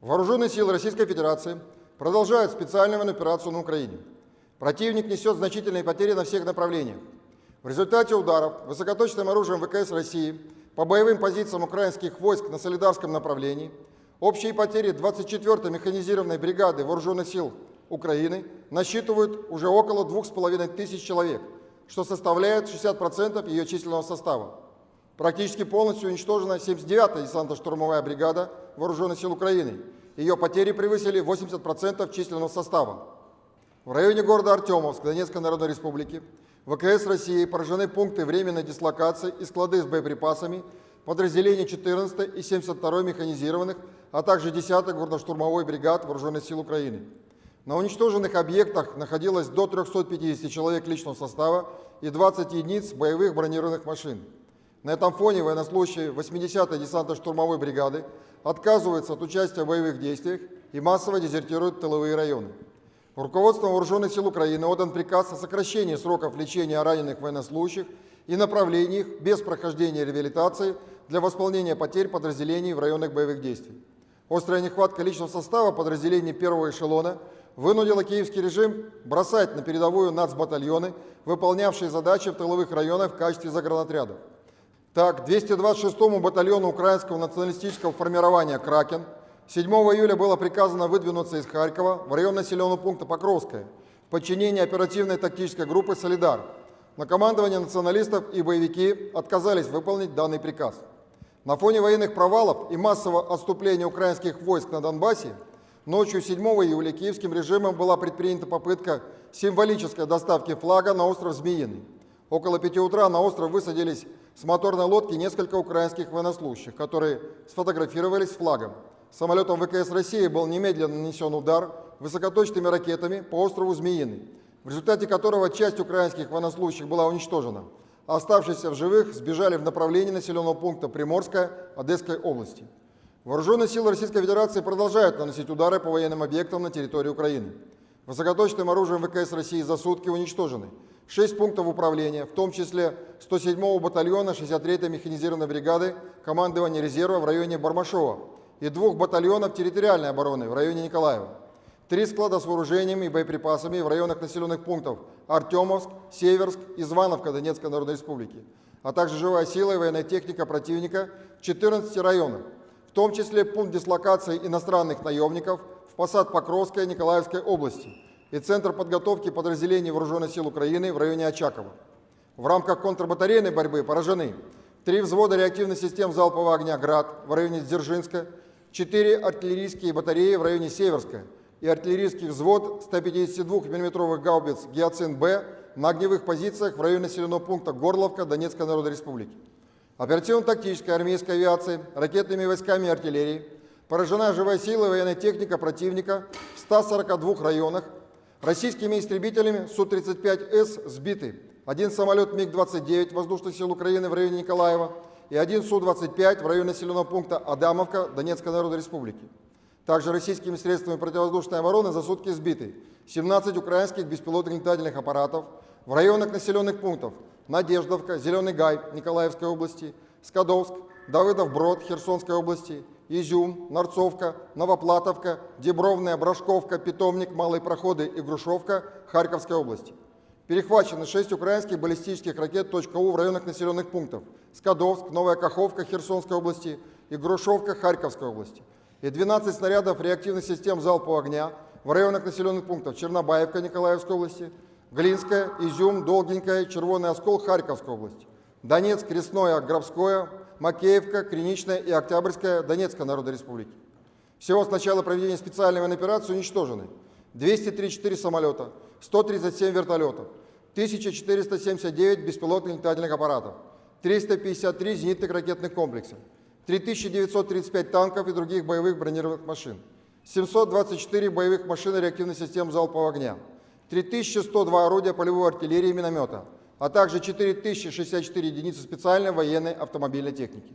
Вооруженные силы Российской Федерации продолжают специальную операцию на Украине. Противник несет значительные потери на всех направлениях. В результате ударов высокоточным оружием ВКС России по боевым позициям украинских войск на Солидарском направлении общие потери 24-й механизированной бригады Вооруженных сил Украины насчитывают уже около 2,5 тысяч человек, что составляет 60% ее численного состава. Практически полностью уничтожена 79-я десантно-штурмовая бригада Вооруженных сил Украины. Ее потери превысили 80% численного состава. В районе города Артемовск Донецкой Народной Республики ВКС России поражены пункты временной дислокации и склады с боеприпасами подразделений 14 и 72 механизированных, а также 10-й горно-штурмовой бригад Вооруженных сил Украины. На уничтоженных объектах находилось до 350 человек личного состава и 20 единиц боевых бронированных машин. На этом фоне военнослужащие 80-й десантно-штурмовой бригады отказываются от участия в боевых действиях и массово дезертируют тыловые районы. Руководством Вооруженных сил Украины отдан приказ о сокращении сроков лечения раненых военнослужащих и направлении их без прохождения реабилитации для восполнения потерь подразделений в районах боевых действий. Острая нехватка личного состава подразделений первого эшелона вынудила киевский режим бросать на передовую нацбатальоны, выполнявшие задачи в тыловых районах в качестве загранотрядов. Так, 226-му батальону украинского националистического формирования «Кракен» 7 июля было приказано выдвинуться из Харькова в район населенного пункта Покровское в подчинении оперативной тактической группы «Солидар». Но командование националистов и боевики отказались выполнить данный приказ. На фоне военных провалов и массового отступления украинских войск на Донбассе ночью 7 июля киевским режимом была предпринята попытка символической доставки флага на остров Змеиный. Около 5 утра на остров высадились с моторной лодки несколько украинских военнослужащих, которые сфотографировались с флагом. Самолетом ВКС России был немедленно нанесен удар высокоточными ракетами по острову Змеиный, в результате которого часть украинских военнослужащих была уничтожена, оставшиеся в живых сбежали в направлении населенного пункта Приморская Одесской области. Вооруженные силы Российской Федерации продолжают наносить удары по военным объектам на территории Украины. Высокоточным оружием ВКС России за сутки уничтожены 6 пунктов управления, в том числе 107-го батальона 63-й механизированной бригады командования резерва в районе Бармашова и двух батальонов территориальной обороны в районе Николаева. Три склада с вооружениями и боеприпасами в районах населенных пунктов Артемовск, Северск и Звановка Донецкой Народной Республики, а также живая сила и военная техника противника в 14 районах, в том числе пункт дислокации иностранных наемников в посад Покровской Николаевской области – и Центр подготовки подразделений Вооруженных сил Украины в районе Очакова. В рамках контрбатарейной борьбы поражены три взвода реактивных систем залпового огня «Град» в районе Дзержинска, четыре артиллерийские батареи в районе Северска и артиллерийский взвод 152 мм гаубиц «Гиацин-Б» на огневых позициях в районе населенного пункта Горловка Донецкой Народной Республики. Оперативно-тактической армейской авиации, ракетными войсками и артиллерией поражена живая сила и военная техника противника в 142 районах Российскими истребителями Су-35С сбиты один самолет МиГ-29 воздушных сил Украины в районе Николаева и один Су-25 в районе населенного пункта Адамовка Донецкой Народной Республики. Также российскими средствами противовоздушной обороны за сутки сбиты 17 украинских беспилотных летательных аппаратов в районах населенных пунктов Надеждовка, Зеленый Гай Николаевской области, Скадовск, Давыдов Брод Херсонской области Изюм, Нарцовка, Новоплатовка, Дебровная, Брашковка, Питомник, Малые Проходы и Грушевка Харьковской области. Перехвачены 6 украинских баллистических ракет .У в районах населенных пунктов Скадовск, Новая Каховка Херсонской области и Грушевка Харьковской области. И 12 снарядов реактивных систем залпового огня в районах населенных пунктов Чернобаевка Николаевской области, Глинская, Изюм, Долгенькая, Червоный Оскол Харьковской области, Донецк, Крестное, Гробское, Макеевка, Криничная и Октябрьская Донецкой Народной Республики. Всего с начала проведения специальной военной операции уничтожены 234 самолета, 137 вертолетов, 1479 беспилотных летательных аппаратов, 353 зенитных ракетных комплексов, 3935 танков и других боевых бронированных машин, 724 боевых машин реактивных систем залпового огня, 3102 орудия полевой артиллерии и миномета – а также 4064 единицы специальной военной автомобильной техники.